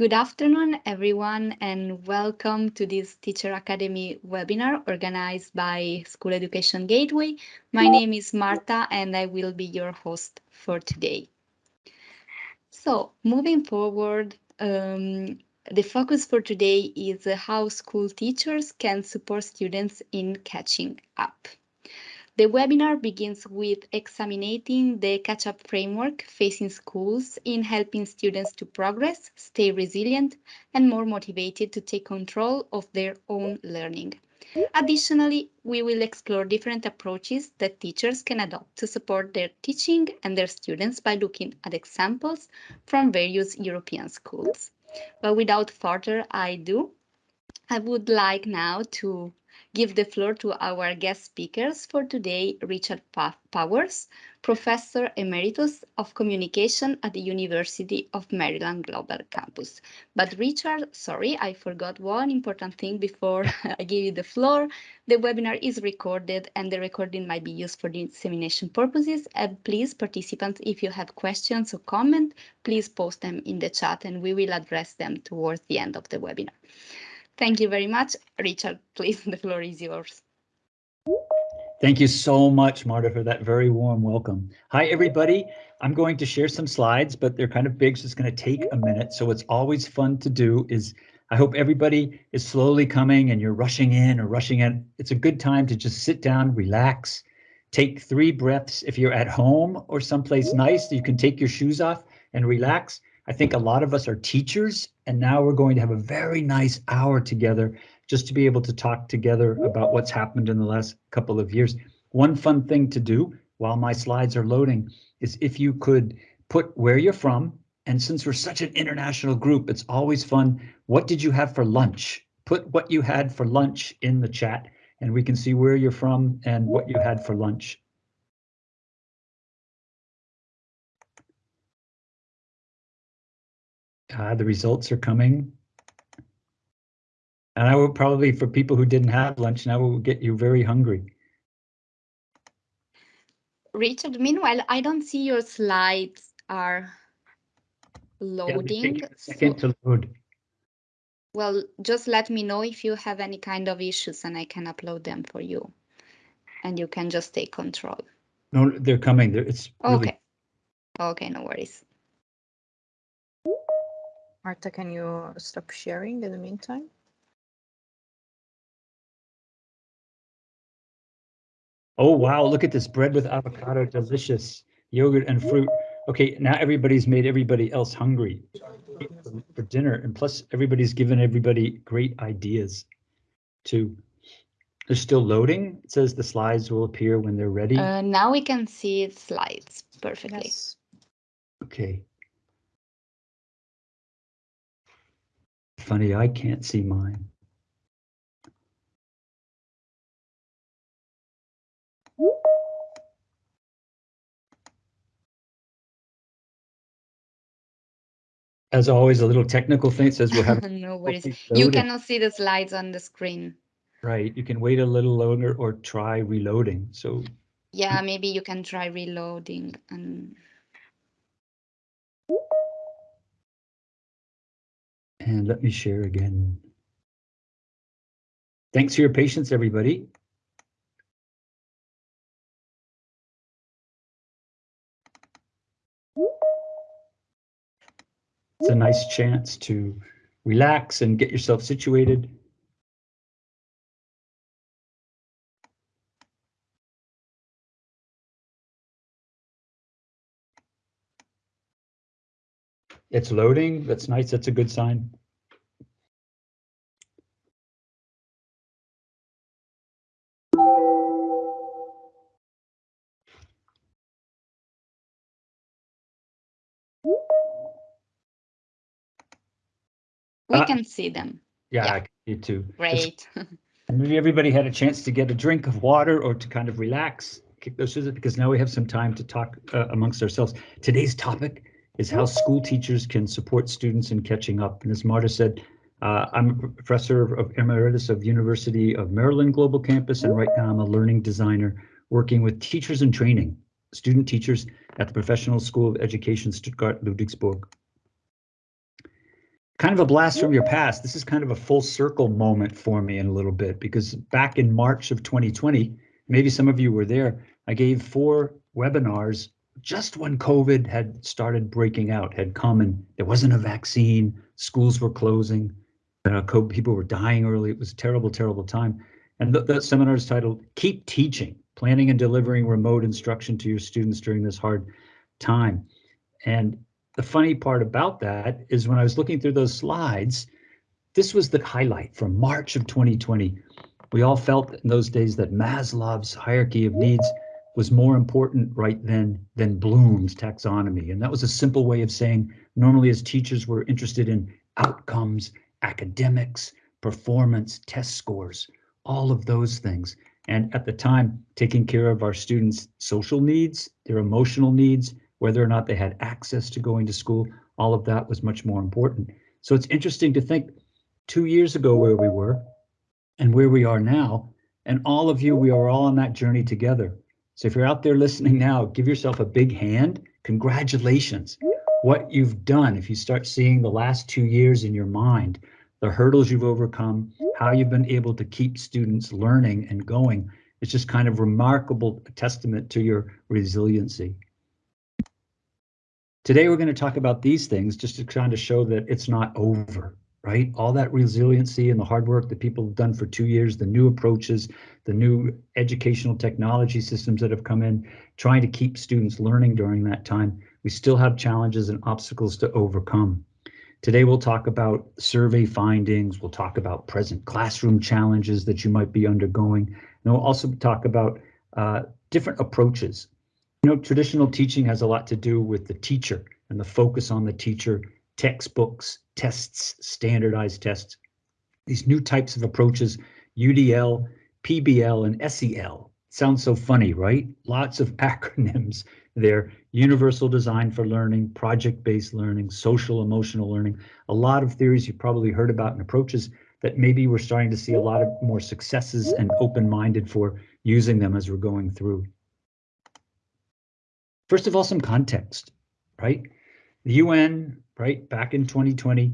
Good afternoon, everyone, and welcome to this Teacher Academy webinar organized by School Education Gateway. My name is Marta, and I will be your host for today. So, moving forward, um, the focus for today is how school teachers can support students in catching up. The webinar begins with examining the catch-up framework facing schools in helping students to progress, stay resilient, and more motivated to take control of their own learning. Additionally, we will explore different approaches that teachers can adopt to support their teaching and their students by looking at examples from various European schools. But without further ado, I would like now to give the floor to our guest speakers for today, Richard Powers, Professor Emeritus of Communication at the University of Maryland Global Campus. But Richard, sorry, I forgot one important thing before I give you the floor. The webinar is recorded and the recording might be used for dissemination purposes. And please, participants, if you have questions or comments, please post them in the chat and we will address them towards the end of the webinar. Thank you very much. Richard, please, the floor is yours. Thank you so much, Marta, for that very warm welcome. Hi, everybody. I'm going to share some slides, but they're kind of big, so it's going to take a minute. So what's always fun to do is I hope everybody is slowly coming and you're rushing in or rushing in. It's a good time to just sit down, relax, take three breaths. If you're at home or someplace nice, you can take your shoes off and relax. I think a lot of us are teachers, and now we're going to have a very nice hour together just to be able to talk together about what's happened in the last couple of years. One fun thing to do while my slides are loading is if you could put where you're from, and since we're such an international group, it's always fun. What did you have for lunch? Put what you had for lunch in the chat, and we can see where you're from and what you had for lunch. Uh, the results are coming. And I will probably, for people who didn't have lunch, now will get you very hungry. Richard, meanwhile, I don't see your slides are loading. Yeah, second to load. Well, just let me know if you have any kind of issues and I can upload them for you. And you can just take control. No, they're coming. They're, it's really... Okay. Okay, no worries. Marta, can you stop sharing in the meantime? Oh, wow, look at this bread with avocado, delicious yogurt and fruit. Okay, now everybody's made everybody else hungry for dinner. And plus everybody's given everybody great ideas too. They're still loading. It says the slides will appear when they're ready. Uh, now we can see slides perfectly. Yes. Okay. Funny, I can't see mine. As always, a little technical thing says we'll have. no worries. You cannot see the slides on the screen. Right. You can wait a little longer or try reloading. So. Yeah, maybe you can try reloading and. And let me share again. Thanks for your patience, everybody. It's a nice chance to relax and get yourself situated. It's loading. That's nice. That's a good sign. We uh, can see them. Yeah, yeah. I can see too. Great. maybe everybody had a chance to get a drink of water or to kind of relax, kick those scissors, because now we have some time to talk uh, amongst ourselves. Today's topic is how school teachers can support students in catching up. And as Marta said, uh, I'm a professor of emeritus of University of Maryland Global Campus, and right now I'm a learning designer working with teachers in training, student teachers at the Professional School of Education Stuttgart Ludwigsburg. kind of a blast from your past. This is kind of a full circle moment for me in a little bit because back in March of 2020, maybe some of you were there, I gave four webinars just when COVID had started breaking out, had come and there wasn't a vaccine, schools were closing, uh, people were dying early. It was a terrible, terrible time. And th that seminar is titled Keep Teaching, Planning and Delivering Remote Instruction to Your Students During This Hard Time. And the funny part about that is when I was looking through those slides, this was the highlight from March of 2020. We all felt in those days that Maslow's hierarchy of needs was more important right then than Bloom's taxonomy. And that was a simple way of saying normally as teachers we're interested in outcomes, academics, performance, test scores, all of those things. And at the time, taking care of our students' social needs, their emotional needs, whether or not they had access to going to school, all of that was much more important. So it's interesting to think two years ago where we were and where we are now. And all of you, we are all on that journey together. So if you're out there listening now, give yourself a big hand. Congratulations. What you've done, if you start seeing the last two years in your mind, the hurdles you've overcome, how you've been able to keep students learning and going, it's just kind of remarkable testament to your resiliency. Today, we're going to talk about these things just to kind of show that it's not over right? All that resiliency and the hard work that people have done for two years, the new approaches, the new educational technology systems that have come in, trying to keep students learning during that time, we still have challenges and obstacles to overcome. Today we'll talk about survey findings, we'll talk about present classroom challenges that you might be undergoing, and we'll also talk about uh, different approaches. You know, traditional teaching has a lot to do with the teacher and the focus on the teacher textbooks, tests, standardized tests, these new types of approaches, UDL, PBL, and SEL. Sounds so funny, right? Lots of acronyms there. Universal design for learning, project-based learning, social emotional learning, a lot of theories you've probably heard about and approaches that maybe we're starting to see a lot of more successes and open-minded for using them as we're going through. First of all, some context, right? The UN right, back in 2020,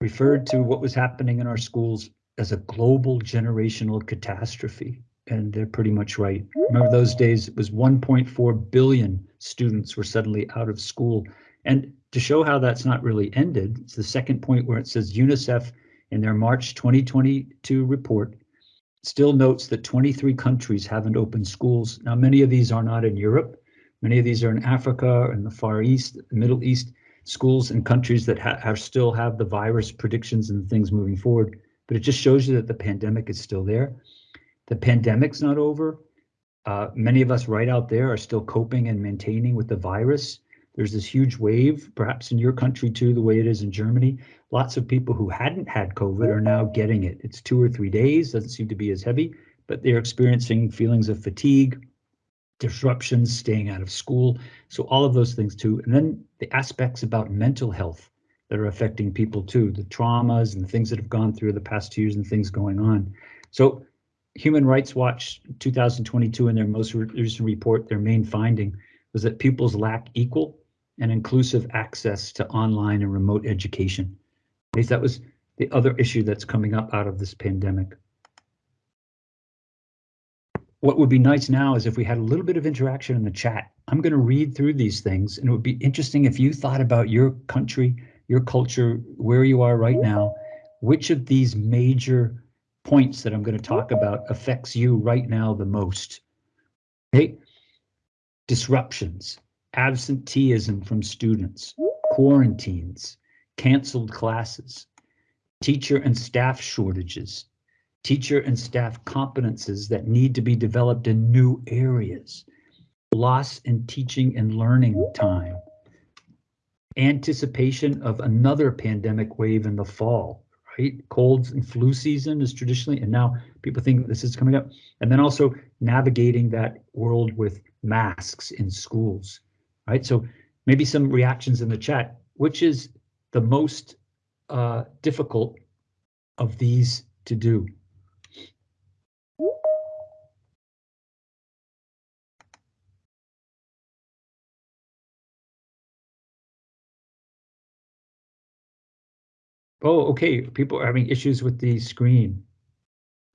referred to what was happening in our schools as a global generational catastrophe. And they're pretty much right. Remember those days, it was 1.4 billion students were suddenly out of school. And to show how that's not really ended, it's the second point where it says UNICEF in their March 2022 report still notes that 23 countries haven't opened schools. Now, many of these are not in Europe. Many of these are in Africa in the Far East, Middle East schools and countries that ha still have the virus predictions and things moving forward. But it just shows you that the pandemic is still there. The pandemic's not over. Uh, many of us right out there are still coping and maintaining with the virus. There's this huge wave, perhaps in your country too, the way it is in Germany. Lots of people who hadn't had COVID are now getting it. It's two or three days, doesn't seem to be as heavy, but they're experiencing feelings of fatigue, disruptions, staying out of school. So all of those things too. And then the aspects about mental health that are affecting people too, the traumas and the things that have gone through the past two years and things going on. So Human Rights Watch 2022 in their most recent report, their main finding was that pupils lack equal and inclusive access to online and remote education. At least that was the other issue that's coming up out of this pandemic what would be nice now is if we had a little bit of interaction in the chat. I'm going to read through these things and it would be interesting if you thought about your country, your culture, where you are right now, which of these major points that I'm going to talk about affects you right now the most. Okay, disruptions, absenteeism from students, quarantines, canceled classes, teacher and staff shortages, teacher and staff competences that need to be developed in new areas, loss in teaching and learning time, anticipation of another pandemic wave in the fall, right? Colds and flu season is traditionally, and now people think this is coming up. And then also navigating that world with masks in schools, right? So maybe some reactions in the chat, which is the most uh, difficult of these to do? Oh, okay, people are having issues with the screen.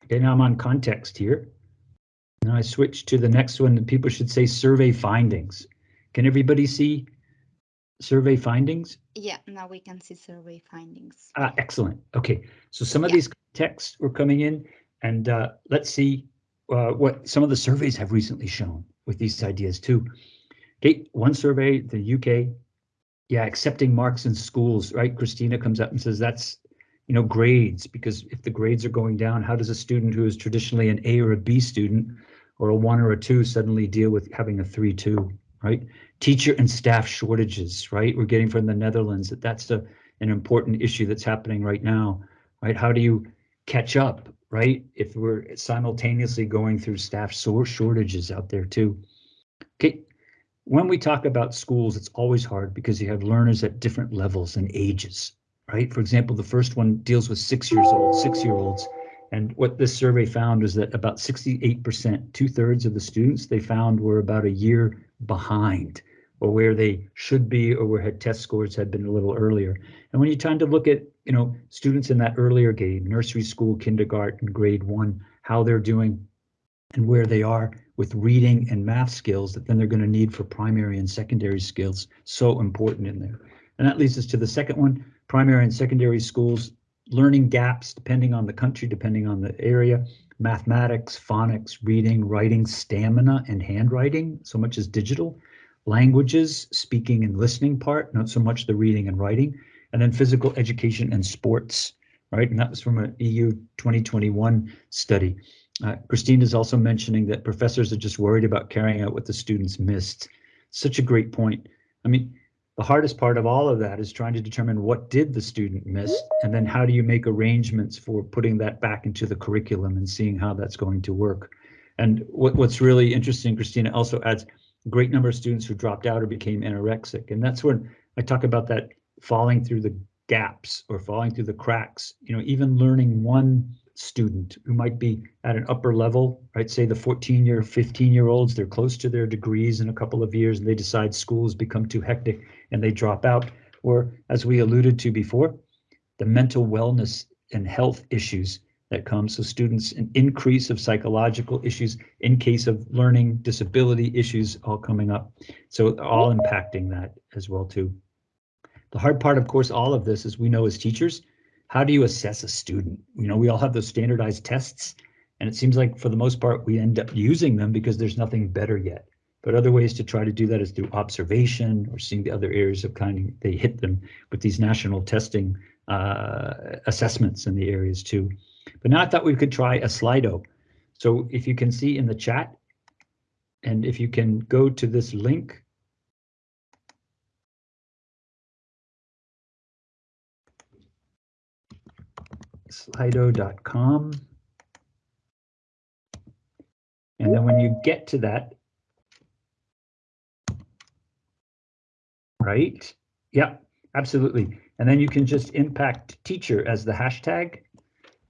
Okay, now I'm on context here. Now I switch to the next one, people should say survey findings. Can everybody see survey findings? Yeah, now we can see survey findings. Ah, excellent. Okay, so some of Yeah. these texts were coming in, and uh, let's see uh, what some of the surveys have recently shown with these ideas too. Okay, one survey, the UK, yeah, accepting marks in schools, right? Christina comes up and says that's, you know, grades, because if the grades are going down, how does a student who is traditionally an A or a B student or a one or a two suddenly deal with having a three, two, right? Teacher and staff shortages, right? We're getting from the Netherlands that that's a, an important issue that's happening right now, right? How do you catch up, right? If we're simultaneously going through staff shortages out there too. Okay, when we talk about schools, it's always hard because you have learners at different levels and ages, right? For example, the first one deals with six years old, six year olds. And what this survey found is that about 68%, two thirds of the students they found were about a year behind or where they should be or where had test scores had been a little earlier. And when you're trying to look at, you know, students in that earlier grade, nursery school, kindergarten, grade one, how they're doing and where they are with reading and math skills that then they're going to need for primary and secondary skills, so important in there. And that leads us to the second one, primary and secondary schools, learning gaps depending on the country, depending on the area, mathematics, phonics, reading, writing, stamina, and handwriting, so much as digital, languages, speaking and listening part, not so much the reading and writing, and then physical education and sports, right? And that was from an EU 2021 study. Uh, Christine is also mentioning that professors are just worried about carrying out what the students missed. Such a great point. I mean, the hardest part of all of that is trying to determine what did the student miss, and then how do you make arrangements for putting that back into the curriculum and seeing how that's going to work. And what, what's really interesting, Christina also adds great number of students who dropped out or became anorexic. And that's when I talk about that falling through the gaps or falling through the cracks, you know, even learning one student who might be at an upper level, right? Say the 14 year, 15 year olds, they're close to their degrees in a couple of years and they decide schools become too hectic and they drop out. Or as we alluded to before, the mental wellness and health issues that come. So students, an increase of psychological issues in case of learning disability issues all coming up. So all impacting that as well too. The hard part, of course, all of this is we know as teachers, how do you assess a student? You know, we all have those standardized tests, and it seems like for the most part, we end up using them because there's nothing better yet. But other ways to try to do that is through observation or seeing the other areas of kind of they hit them with these national testing uh, assessments in the areas too. But now I thought we could try a Slido. So if you can see in the chat, and if you can go to this link, slido.com. And then when you get to that, right? Yeah, absolutely. And then you can just impact teacher as the hashtag,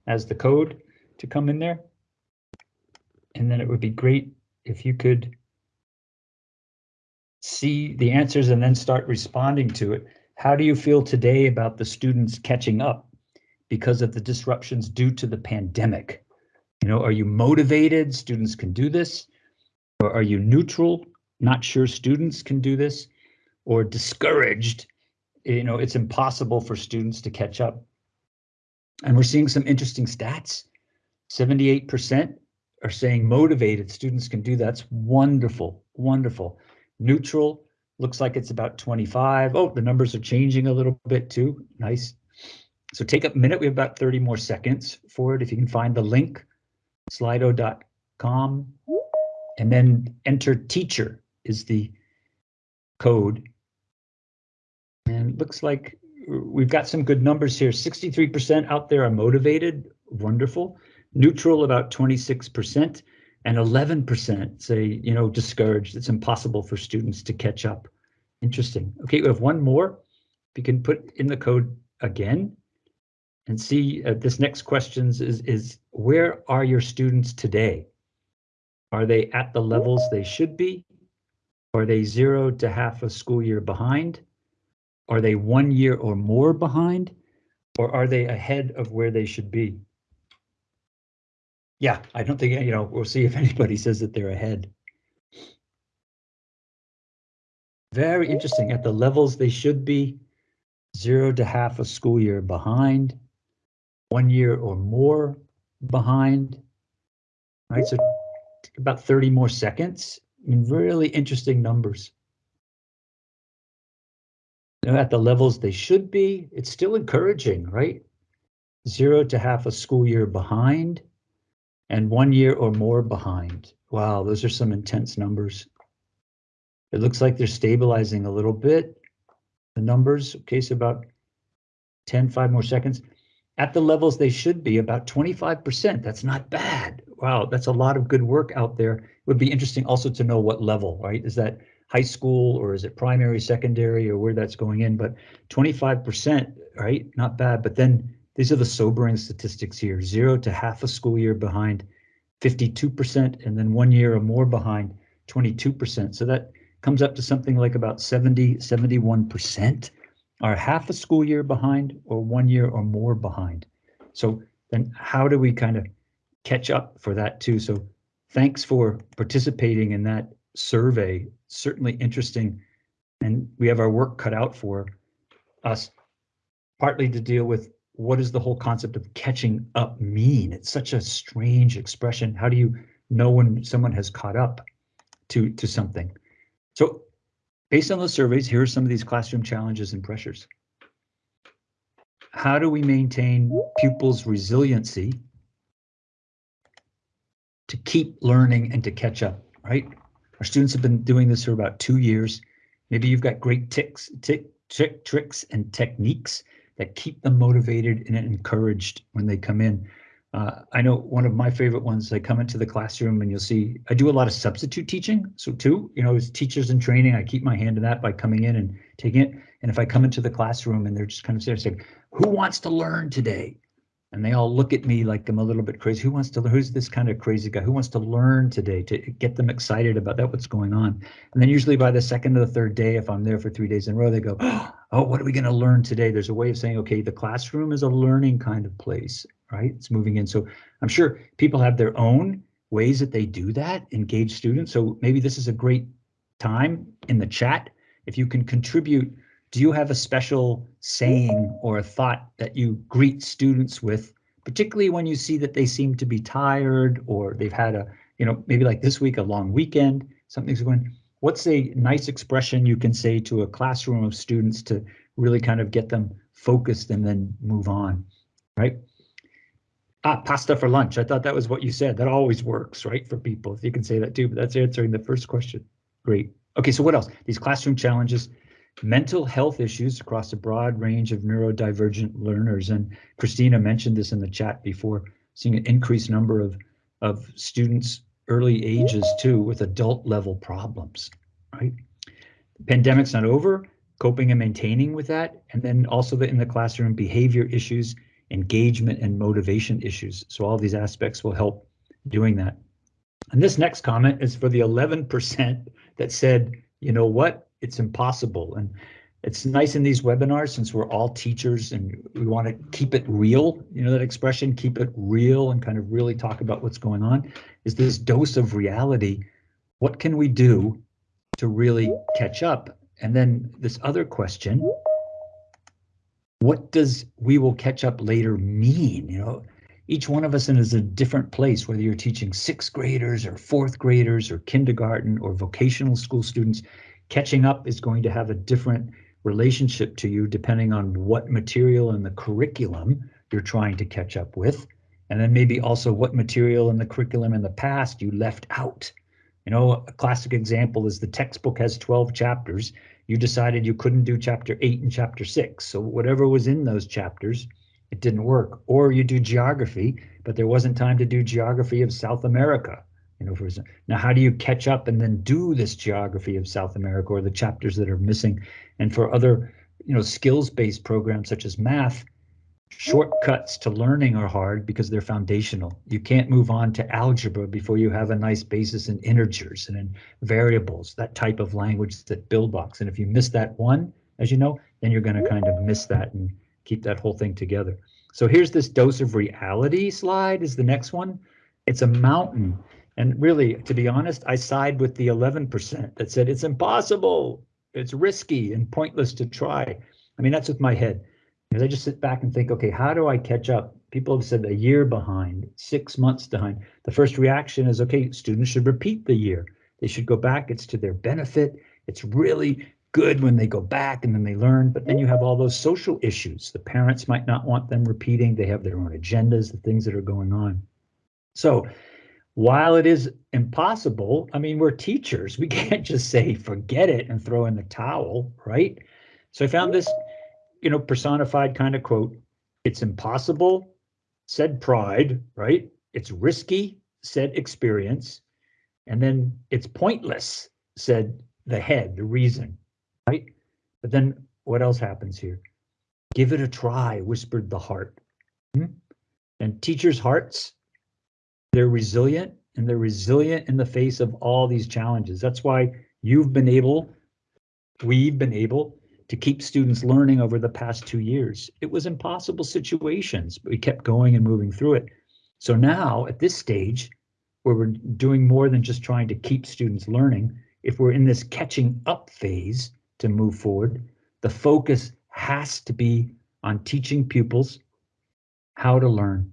as the code to come in there. And then it would be great if you could see the answers and then start responding to it. How do you feel today about the students catching up because of the disruptions due to the pandemic? You know, are you motivated? Students can do this. Or are you neutral? Not sure students can do this or discouraged. You know, it's impossible for students to catch up. And we're seeing some interesting stats. 78% are saying motivated students can do that's wonderful, wonderful. Neutral looks like it's about 25. Oh, the numbers are changing a little bit too. Nice. So take a minute. We have about 30 more seconds for it. If you can find the link, slido.com, and then enter teacher is the code. And looks like we've got some good numbers here. 63% out there are motivated. Wonderful. Neutral about 26% and 11% say, you know, discouraged. It's impossible for students to catch up. Interesting. Okay, we have one more. We can put in the code again and see uh, this next question is, is where are your students today? Are they at the levels they should be? Are they zero to half a school year behind? Are they one year or more behind? Or are they ahead of where they should be? Yeah, I don't think, you know, we'll see if anybody says that they're ahead. Very interesting. At the levels they should be, zero to half a school year behind, one year or more behind. Right, so about 30 more seconds. Really interesting numbers. They're at the levels they should be. It's still encouraging, right? Zero to half a school year behind and one year or more behind. Wow, those are some intense numbers. It looks like they're stabilizing a little bit. The numbers, okay, so about 10, five more seconds. At the levels they should be, about 25%. That's not bad. Wow, that's a lot of good work out there. It would be interesting also to know what level, right? Is that high school or is it primary, secondary, or where that's going in? But 25%, right? Not bad. But then these are the sobering statistics here. Zero to half a school year behind, 52%, and then one year or more behind, 22%. So that comes up to something like about 70, 71% are half a school year behind or one year or more behind. So then how do we kind of catch up for that too? So thanks for participating in that survey. Certainly interesting. And we have our work cut out for us, partly to deal with what does the whole concept of catching up mean? It's such a strange expression. How do you know when someone has caught up to, to something? So based on those surveys, here are some of these classroom challenges and pressures. How do we maintain pupils' resiliency to keep learning and to catch up, right? Our students have been doing this for about two years. Maybe you've got great ticks, tick, trick, tricks and techniques that keep them motivated and encouraged when they come in. Uh, I know one of my favorite ones, I come into the classroom and you'll see, I do a lot of substitute teaching. So too, you know, as teachers in training, I keep my hand in that by coming in and taking it. And if I come into the classroom and they're just kind of there saying, who wants to learn today? And they all look at me like I'm a little bit crazy. Who wants to, who's this kind of crazy guy? Who wants to learn today to get them excited about that, what's going on? And then usually by the second or the third day, if I'm there for three days in a row, they go, oh, what are we going to learn today? There's a way of saying, okay, the classroom is a learning kind of place right? It's moving in. So I'm sure people have their own ways that they do that, engage students. So maybe this is a great time in the chat. If you can contribute, do you have a special saying or a thought that you greet students with, particularly when you see that they seem to be tired or they've had a, you know, maybe like this week, a long weekend, something's going, what's a nice expression you can say to a classroom of students to really kind of get them focused and then move on, right? Ah, pasta for lunch. I thought that was what you said. That always works, right, for people. If you can say that too, but that's answering the first question. Great. Okay, so what else? These classroom challenges, mental health issues across a broad range of neurodivergent learners. And Christina mentioned this in the chat before, seeing an increased number of, of students early ages too with adult level problems, right? pandemic's not over, coping and maintaining with that, and then also the, in the classroom behavior issues engagement and motivation issues. So all these aspects will help doing that. And this next comment is for the 11% that said, you know what, it's impossible. And it's nice in these webinars since we're all teachers and we want to keep it real, you know that expression, keep it real and kind of really talk about what's going on, is this dose of reality. What can we do to really catch up? And then this other question, what does we will catch up later mean? You know, each one of us is in a different place, whether you're teaching sixth graders or fourth graders or kindergarten or vocational school students, catching up is going to have a different relationship to you depending on what material in the curriculum you're trying to catch up with. And then maybe also what material in the curriculum in the past you left out. You know, a classic example is the textbook has 12 chapters you decided you couldn't do chapter eight and chapter six. So whatever was in those chapters, it didn't work. Or you do geography, but there wasn't time to do geography of South America. You know, for example. now, how do you catch up and then do this geography of South America or the chapters that are missing? And for other, you know, skills-based programs such as math, Shortcuts to learning are hard because they're foundational. You can't move on to algebra before you have a nice basis in integers and in variables, that type of language that build blocks. And if you miss that one, as you know, then you're going to kind of miss that and keep that whole thing together. So here's this dose of reality slide is the next one. It's a mountain. And really, to be honest, I side with the 11% that said it's impossible, it's risky and pointless to try. I mean, that's with my head. Because I just sit back and think, okay, how do I catch up? People have said a year behind, six months behind. The first reaction is, okay, students should repeat the year. They should go back. It's to their benefit. It's really good when they go back and then they learn. But then you have all those social issues. The parents might not want them repeating. They have their own agendas, the things that are going on. So while it is impossible, I mean, we're teachers. We can't just say, forget it and throw in the towel, right? So I found this you know, personified kind of quote. It's impossible, said pride, right? It's risky, said experience. And then it's pointless, said the head, the reason, right? But then what else happens here? Give it a try, whispered the heart. Hmm? And teachers' hearts, they're resilient and they're resilient in the face of all these challenges. That's why you've been able, we've been able to keep students learning over the past two years. It was impossible situations, but we kept going and moving through it. So now at this stage, where we're doing more than just trying to keep students learning, if we're in this catching up phase to move forward, the focus has to be on teaching pupils how to learn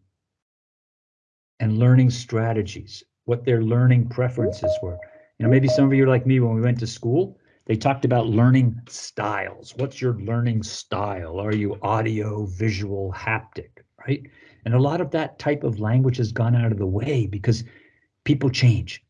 and learning strategies, what their learning preferences were. You know, maybe some of you are like me when we went to school, they talked about learning styles. What's your learning style? Are you audio, visual, haptic, right? And a lot of that type of language has gone out of the way because people change,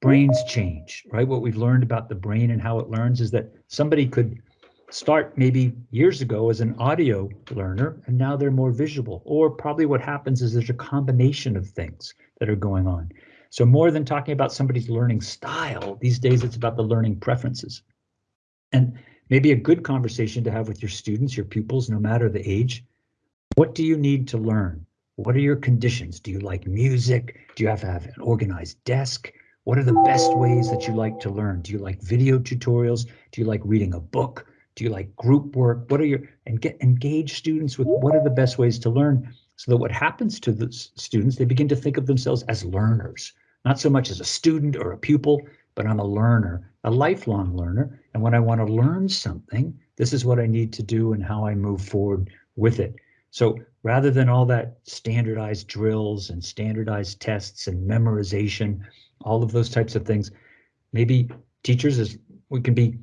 brains change, right? What we've learned about the brain and how it learns is that somebody could start maybe years ago as an audio learner and now they're more visual. Or probably what happens is there's a combination of things that are going on. So more than talking about somebody's learning style, these days it's about the learning preferences. And maybe a good conversation to have with your students, your pupils, no matter the age. What do you need to learn? What are your conditions? Do you like music? Do you have to have an organized desk? What are the best ways that you like to learn? Do you like video tutorials? Do you like reading a book? Do you like group work? What are your and get engage students with what are the best ways to learn so that what happens to the students, they begin to think of themselves as learners, not so much as a student or a pupil, but I'm a learner, a lifelong learner. And when I want to learn something, this is what I need to do and how I move forward with it. So rather than all that standardized drills and standardized tests and memorization, all of those types of things, maybe teachers is we can be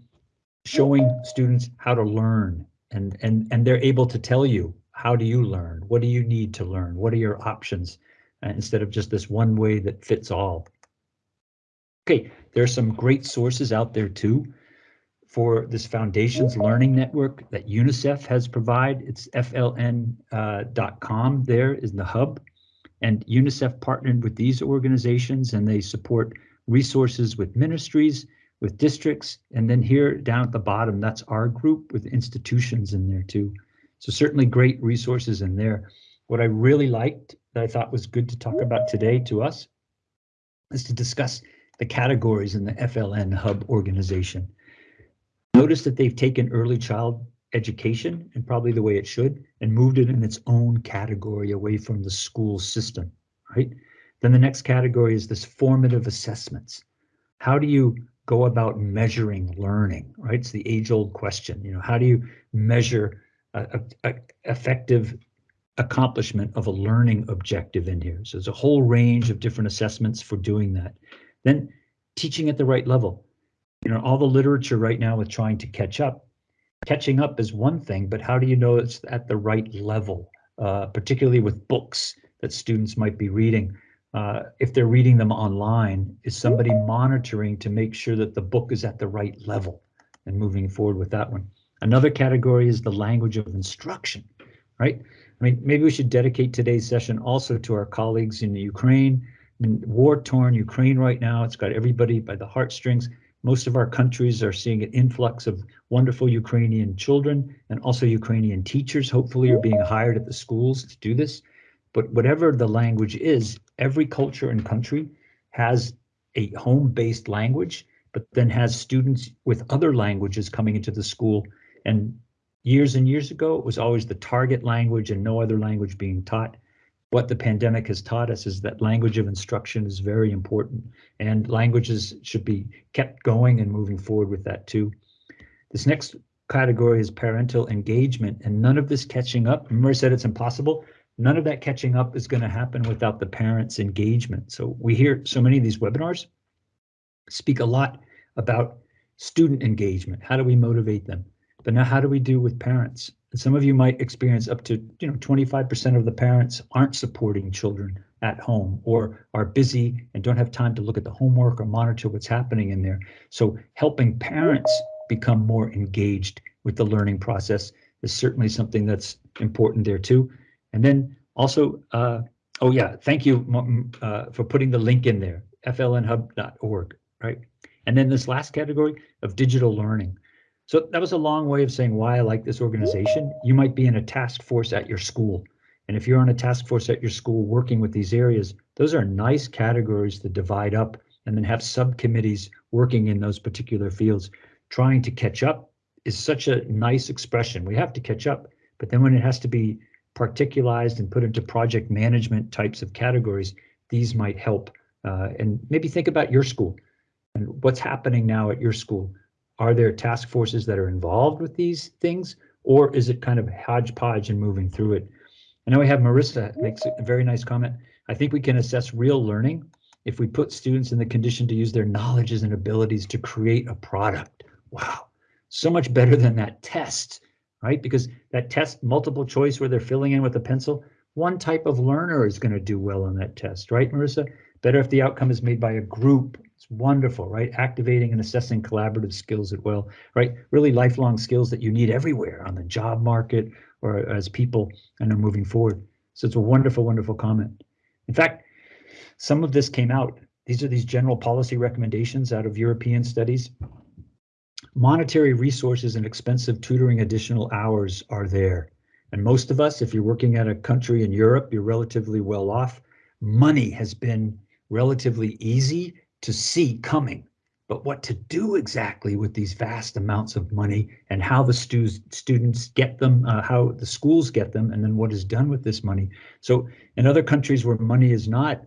showing students how to learn and and and they're able to tell you how do you learn what do you need to learn what are your options uh, instead of just this one way that fits all okay there are some great sources out there too for this Foundations Learning Network that UNICEF has provided. It's fln.com uh, there is the hub. And UNICEF partnered with these organizations and they support resources with ministries, with districts, and then here down at the bottom, that's our group with institutions in there too. So certainly great resources in there. What I really liked that I thought was good to talk about today to us is to discuss the categories in the FLN Hub organization. Notice that they've taken early child education and probably the way it should and moved it in its own category away from the school system, right? Then the next category is this formative assessments. How do you go about measuring learning, right? It's the age old question, you know, how do you measure a, a, a effective accomplishment of a learning objective in here? So there's a whole range of different assessments for doing that. Then teaching at the right level. You know, all the literature right now with trying to catch up. Catching up is one thing, but how do you know it's at the right level, uh, particularly with books that students might be reading? Uh, if they're reading them online, is somebody monitoring to make sure that the book is at the right level and moving forward with that one? Another category is the language of instruction, right? I mean, maybe we should dedicate today's session also to our colleagues in Ukraine in war-torn Ukraine right now. It's got everybody by the heartstrings. Most of our countries are seeing an influx of wonderful Ukrainian children and also Ukrainian teachers hopefully are being hired at the schools to do this. But whatever the language is, every culture and country has a home-based language, but then has students with other languages coming into the school. And Years and years ago, it was always the target language and no other language being taught. What the pandemic has taught us is that language of instruction is very important and languages should be kept going and moving forward with that too. This next category is parental engagement and none of this catching up. Remember I said it's impossible? None of that catching up is going to happen without the parents' engagement. So we hear so many of these webinars speak a lot about student engagement. How do we motivate them? But now how do we do with parents? And some of you might experience up to you know 25% of the parents aren't supporting children at home or are busy and don't have time to look at the homework or monitor what's happening in there. So helping parents become more engaged with the learning process is certainly something that's important there too. And then also, uh, oh yeah, thank you uh, for putting the link in there, flnhub.org, right? And then this last category of digital learning. So that was a long way of saying why I like this organization. You might be in a task force at your school. And if you're on a task force at your school working with these areas, those are nice categories to divide up and then have subcommittees working in those particular fields trying to catch up is such a nice expression. We have to catch up, but then when it has to be particularized and put into project management types of categories, these might help. Uh, and maybe think about your school and what's happening now at your school. Are there task forces that are involved with these things, or is it kind of hodgepodge and moving through it? I know we have Marissa makes a very nice comment. I think we can assess real learning if we put students in the condition to use their knowledges and abilities to create a product wow, so much better than that test, right? Because that test multiple choice where they're filling in with a pencil, one type of learner is going to do well on that test, right, Marissa? Better if the outcome is made by a group. It's wonderful, right? Activating and assessing collaborative skills at well, right? Really lifelong skills that you need everywhere on the job market or as people and are moving forward. So it's a wonderful, wonderful comment. In fact, some of this came out. These are these general policy recommendations out of European studies monetary resources and expensive tutoring additional hours are there. And most of us, if you're working at a country in Europe, you're relatively well off. Money has been relatively easy to see coming. But what to do exactly with these vast amounts of money and how the stu students get them, uh, how the schools get them, and then what is done with this money. So in other countries where money is not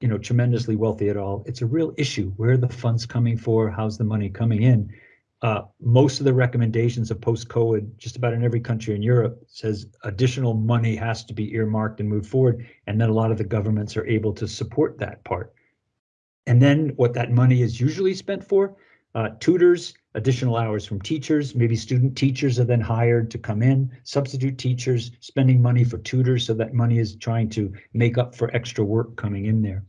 you know, tremendously wealthy at all, it's a real issue. Where the funds coming for? How's the money coming in? uh, most of the recommendations of post-COVID, just about in every country in Europe, says additional money has to be earmarked and moved forward, and then a lot of the governments are able to support that part. And then what that money is usually spent for, uh, tutors, additional hours from teachers, maybe student teachers are then hired to come in, substitute teachers, spending money for tutors, so that money is trying to make up for extra work coming in there.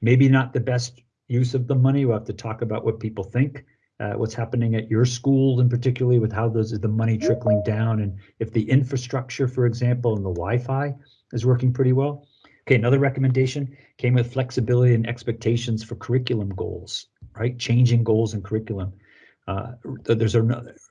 Maybe not the best use of the money, we'll have to talk about what people think, uh, what's happening at your school and particularly with how those is the money trickling down and if the infrastructure, for example, and the Wi-Fi is working pretty well. Okay, another recommendation came with flexibility and expectations for curriculum goals, right? Changing goals and curriculum. Uh, there's a,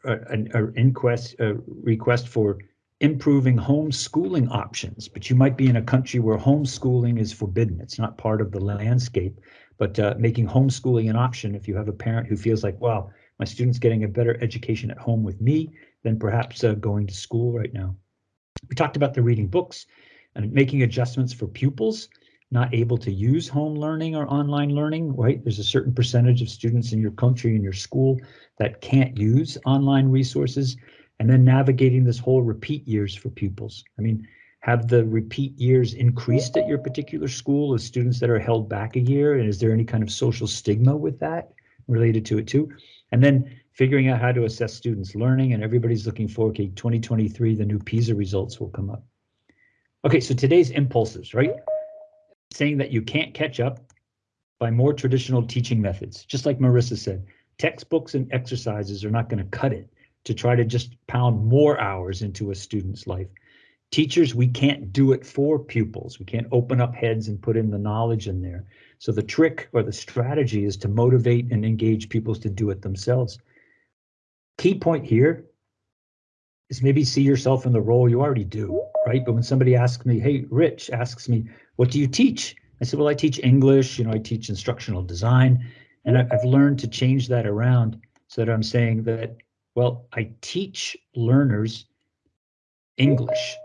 an inquest, a request for improving homeschooling options, but you might be in a country where homeschooling is forbidden. It's not part of the landscape but uh, making homeschooling an option if you have a parent who feels like, wow, my student's getting a better education at home with me than perhaps uh, going to school right now. We talked about the reading books and making adjustments for pupils not able to use home learning or online learning, right? There's a certain percentage of students in your country, in your school that can't use online resources and then navigating this whole repeat years for pupils. I mean, have the repeat years increased at your particular school of students that are held back a year? And is there any kind of social stigma with that related to it too? And then figuring out how to assess students' learning and everybody's looking for, okay, 2023, the new PISA results will come up. Okay, so today's impulses, right? Saying that you can't catch up by more traditional teaching methods, just like Marissa said, textbooks and exercises are not going to cut it to try to just pound more hours into a student's life. Teachers, we can't do it for pupils. We can't open up heads and put in the knowledge in there. So the trick or the strategy is to motivate and engage pupils to do it themselves. Key point here is maybe see yourself in the role you already do, right? But when somebody asks me, hey, Rich asks me, what do you teach? I said, well, I teach English, you know, I teach instructional design, and I've learned to change that around so that I'm saying that, well, I teach learners English.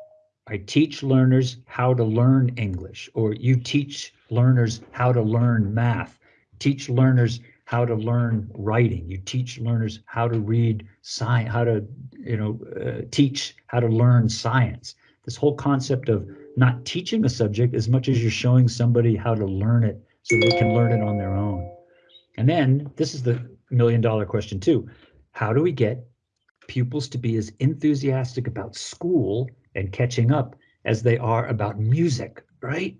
I teach learners how to learn English, or you teach learners how to learn math. Teach learners how to learn writing. You teach learners how to read science, how to, you know, uh, teach how to learn science. This whole concept of not teaching a subject as much as you're showing somebody how to learn it so they can learn it on their own. And then this is the million dollar question too. How do we get pupils to be as enthusiastic about school and catching up as they are about music, right?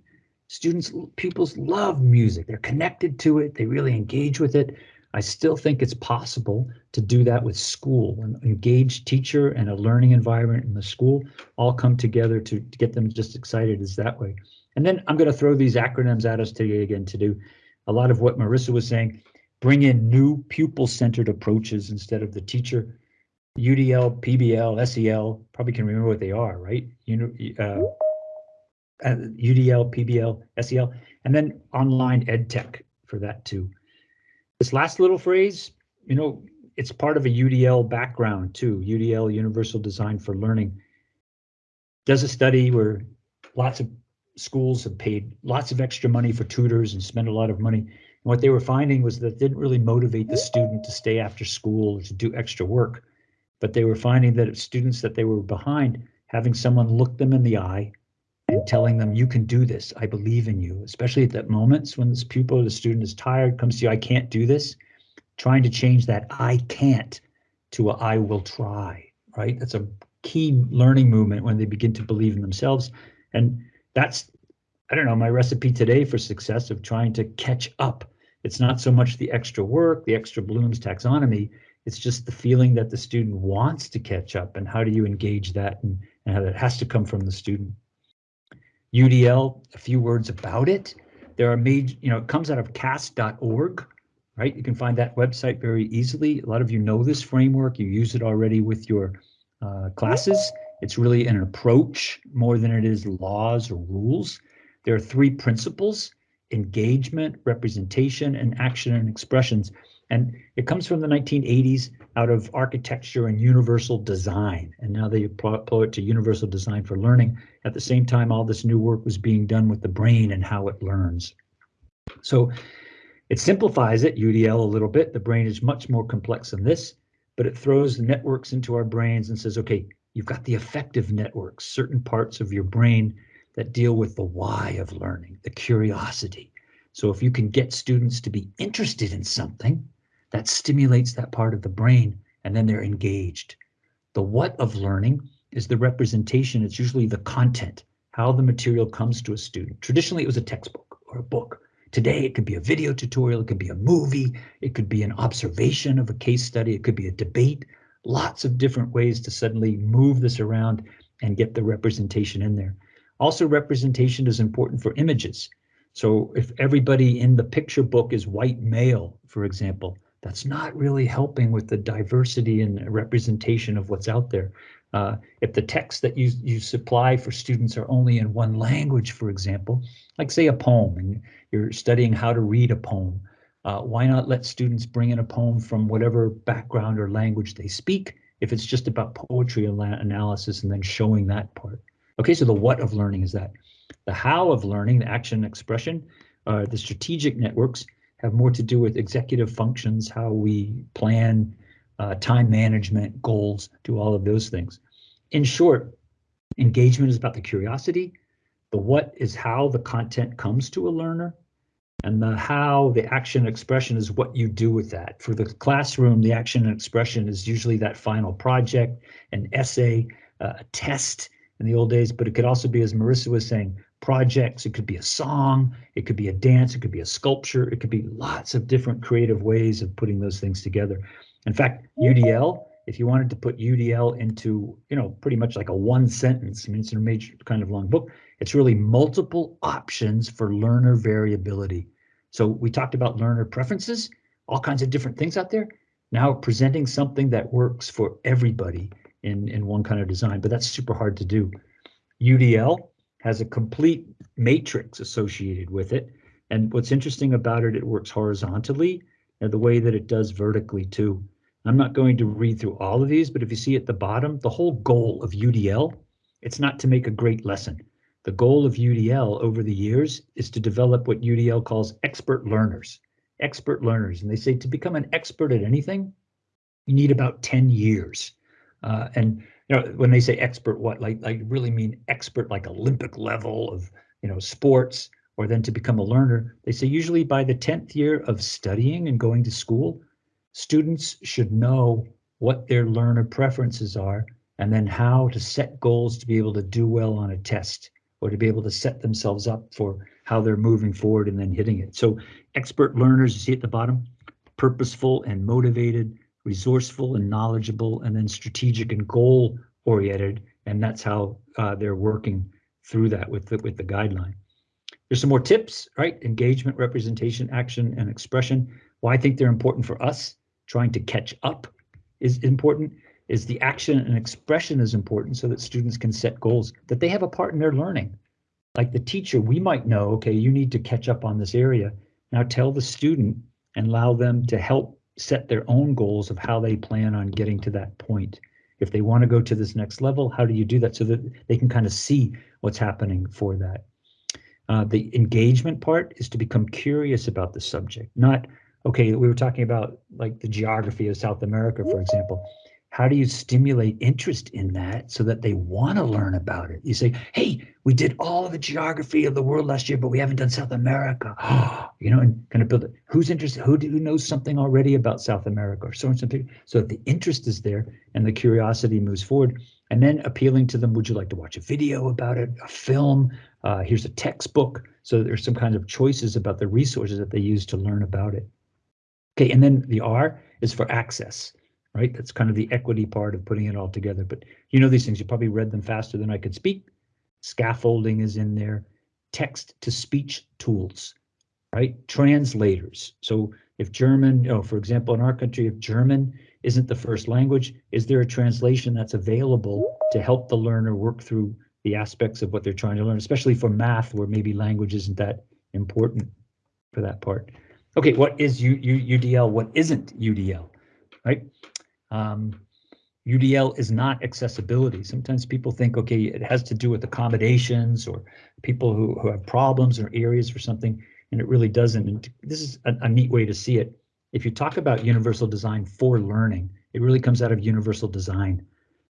Students, pupils love music. They're connected to it. They really engage with it. I still think it's possible to do that with school. An engaged teacher and a learning environment in the school all come together to, to get them just excited as that way. And then I'm going to throw these acronyms at us today again to do a lot of what Marissa was saying. Bring in new pupil-centered approaches instead of the teacher. UDL, PBL, SEL, probably can remember what they are, right? You know, uh, UDL, PBL, SEL, and then online ed tech for that too. This last little phrase, you know, it's part of a UDL background too. UDL, Universal Design for Learning, does a study where lots of schools have paid lots of extra money for tutors and spent a lot of money. And what they were finding was that didn't really motivate the student to stay after school or to do extra work. But they were finding that students that they were behind, having someone look them in the eye and telling them, you can do this. I believe in you, especially at that moments when this pupil or the student is tired, comes to you, I can't do this. Trying to change that I can't to a I will try, right? That's a key learning movement when they begin to believe in themselves. And that's, I don't know, my recipe today for success of trying to catch up. It's not so much the extra work, the extra Bloom's taxonomy, it's just the feeling that the student wants to catch up and how do you engage that and, and how that has to come from the student. UDL, a few words about it. There are major, you know, it comes out of cast.org, right? You can find that website very easily. A lot of you know this framework. You use it already with your uh, classes. It's really an approach more than it is laws or rules. There are three principles, engagement, representation, and action and expressions. And it comes from the 1980s out of architecture and universal design. And now they apply it to universal design for learning. At the same time, all this new work was being done with the brain and how it learns. So it simplifies it, UDL, a little bit. The brain is much more complex than this, but it throws the networks into our brains and says, okay, you've got the effective networks, certain parts of your brain that deal with the why of learning, the curiosity. So if you can get students to be interested in something, that stimulates that part of the brain and then they're engaged. The what of learning is the representation. It's usually the content, how the material comes to a student. Traditionally, it was a textbook or a book. Today, it could be a video tutorial, it could be a movie, it could be an observation of a case study, it could be a debate, lots of different ways to suddenly move this around and get the representation in there. Also, representation is important for images. So if everybody in the picture book is white male, for example, that's not really helping with the diversity and representation of what's out there. Uh, if the texts that you, you supply for students are only in one language, for example, like say a poem, and you're studying how to read a poem, uh, why not let students bring in a poem from whatever background or language they speak, if it's just about poetry analysis and then showing that part. Okay, so the what of learning is that. The how of learning, the action expression, uh, the strategic networks, have more to do with executive functions, how we plan, uh, time management, goals, do all of those things. In short, engagement is about the curiosity. The what is how the content comes to a learner. And the how, the action expression is what you do with that. For the classroom, the action and expression is usually that final project, an essay, uh, a test in the old days, but it could also be, as Marissa was saying, projects. It could be a song, it could be a dance, it could be a sculpture, it could be lots of different creative ways of putting those things together. In fact, UDL, if you wanted to put UDL into, you know, pretty much like a one sentence, I mean, it's a major kind of long book, it's really multiple options for learner variability. So we talked about learner preferences, all kinds of different things out there. Now presenting something that works for everybody in, in one kind of design, but that's super hard to do. UDL, has a complete matrix associated with it. And what's interesting about it, it works horizontally and the way that it does vertically too. I'm not going to read through all of these, but if you see at the bottom, the whole goal of UDL It's not to make a great lesson. The goal of UDL over the years is to develop what UDL calls expert learners. Expert learners, and they say to become an expert at anything, you need about 10 years. Uh, and know, when they say expert, what like like really mean expert like Olympic level of you know sports, or then to become a learner. They say usually by the 10th year of studying and going to school, students should know what their learner preferences are and then how to set goals to be able to do well on a test or to be able to set themselves up for how they're moving forward and then hitting it. So expert learners, you see at the bottom, purposeful and motivated, resourceful and knowledgeable, and then strategic and goal oriented. And that's how uh, they're working through that with the, with the guideline. There's some more tips, right? Engagement, representation, action, and expression. Why I think they're important for us, trying to catch up is important, is the action and expression is important so that students can set goals, that they have a part in their learning. Like the teacher, we might know, okay, you need to catch up on this area. Now tell the student and allow them to help set their own goals of how they plan on getting to that point. If they want to go to this next level, how do you do that so that they can kind of see what's happening for that? Uh, the engagement part is to become curious about the subject, not, okay, we were talking about like the geography of South America, for example. How do you stimulate interest in that so that they want to learn about it? You say, hey, we did all of the geography of the world last year, but we haven't done South America. you know, and kind of build it. Who's interested? Who, do, who knows something already about South America or so and something? So that the interest is there and the curiosity moves forward. And then appealing to them, would you like to watch a video about it, a film? Uh, here's a textbook. So there's some kind of choices about the resources that they use to learn about it. Okay, and then the R is for access right? That's kind of the equity part of putting it all together. But you know these things, you probably read them faster than I could speak. Scaffolding is in there, text to speech tools, right? Translators. So if German, oh, for example, in our country, if German isn't the first language, is there a translation that's available to help the learner work through the aspects of what they're trying to learn, especially for math, where maybe language isn't that important for that part. Okay, what is U, U, UDL? What isn't UDL? Right? Um, UDL is not accessibility. Sometimes people think, okay, it has to do with accommodations or people who, who have problems or areas or something, and it really doesn't. And this is a, a neat way to see it. If you talk about universal design for learning, it really comes out of universal design.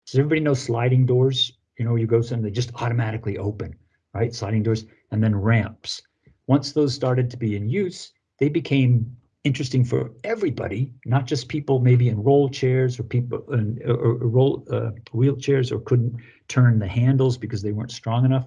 Does everybody know sliding doors? You know, you go and they just automatically open, right? Sliding doors and then ramps. Once those started to be in use, they became interesting for everybody, not just people maybe in roll chairs or people in or, or roll uh, wheelchairs or couldn't turn the handles because they weren't strong enough.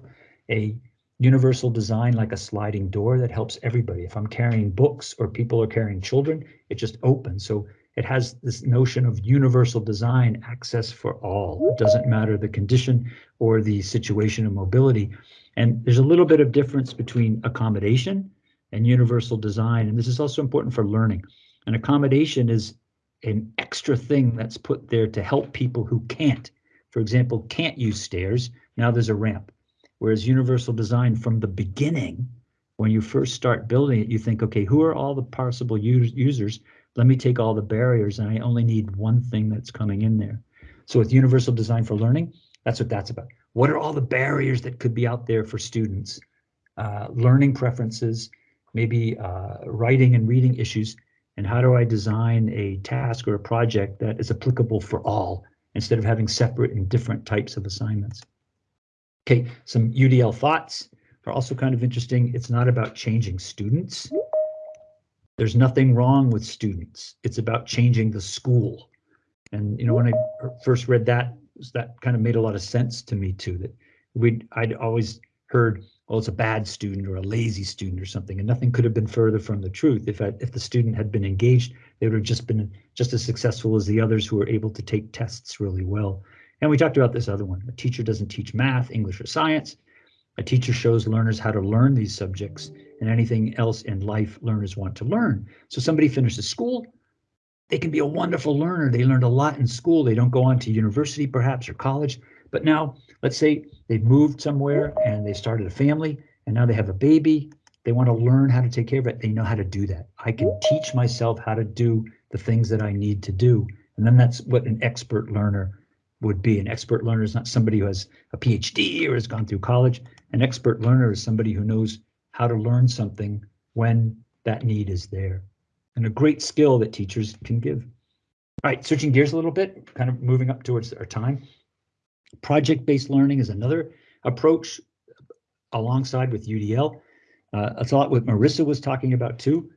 A universal design like a sliding door that helps everybody. If I'm carrying books or people are carrying children, it just opens. So it has this notion of universal design access for all. It doesn't matter the condition or the situation of mobility. And there's a little bit of difference between accommodation and universal design. And this is also important for learning. An accommodation is an extra thing that's put there to help people who can't. For example, can't use stairs. Now there's a ramp. Whereas universal design from the beginning, when you first start building it, you think, okay, who are all the possible users? Let me take all the barriers and I only need one thing that's coming in there. So with universal design for learning, that's what that's about. What are all the barriers that could be out there for students? Uh, learning preferences, maybe uh, writing and reading issues, and how do I design a task or a project that is applicable for all instead of having separate and different types of assignments. Okay, some UDL thoughts are also kind of interesting. It's not about changing students. There's nothing wrong with students. It's about changing the school. And you know, when I first read that, that kind of made a lot of sense to me too. That we I'd always heard well, it's a bad student or a lazy student or something, and nothing could have been further from the truth. If I, if the student had been engaged, they would have just been just as successful as the others who were able to take tests really well. And we talked about this other one. A teacher doesn't teach math, English, or science. A teacher shows learners how to learn these subjects and anything else in life learners want to learn. So somebody finishes school, they can be a wonderful learner. They learned a lot in school. They don't go on to university perhaps or college, but now let's say they've moved somewhere and they started a family and now they have a baby. They want to learn how to take care of it. They know how to do that. I can teach myself how to do the things that I need to do. And then that's what an expert learner would be. An expert learner is not somebody who has a PhD or has gone through college. An expert learner is somebody who knows how to learn something when that need is there. And a great skill that teachers can give. All right, switching gears a little bit, kind of moving up towards our time. Project-based learning is another approach alongside with UDL. Uh, that's a lot what Marissa was talking about too,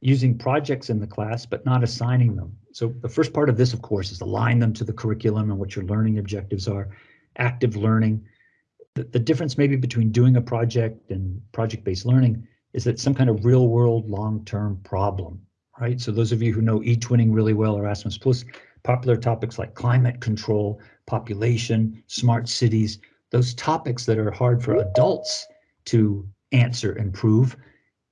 using projects in the class, but not assigning them. So the first part of this, of course, is align them to the curriculum and what your learning objectives are. Active learning. The, the difference maybe between doing a project and project-based learning is that some kind of real world long-term problem, right? So those of you who know eTwinning really well, Erasmus Plus, popular topics like climate control, population, smart cities, those topics that are hard for adults to answer and prove,